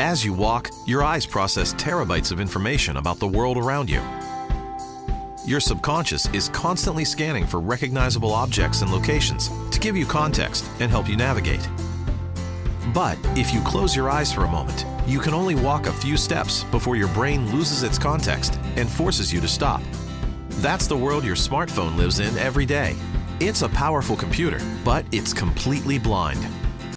As you walk, your eyes process terabytes of information about the world around you. Your subconscious is constantly scanning for recognizable objects and locations to give you context and help you navigate. But if you close your eyes for a moment, you can only walk a few steps before your brain loses its context and forces you to stop. That's the world your smartphone lives in every day. It's a powerful computer, but it's completely blind.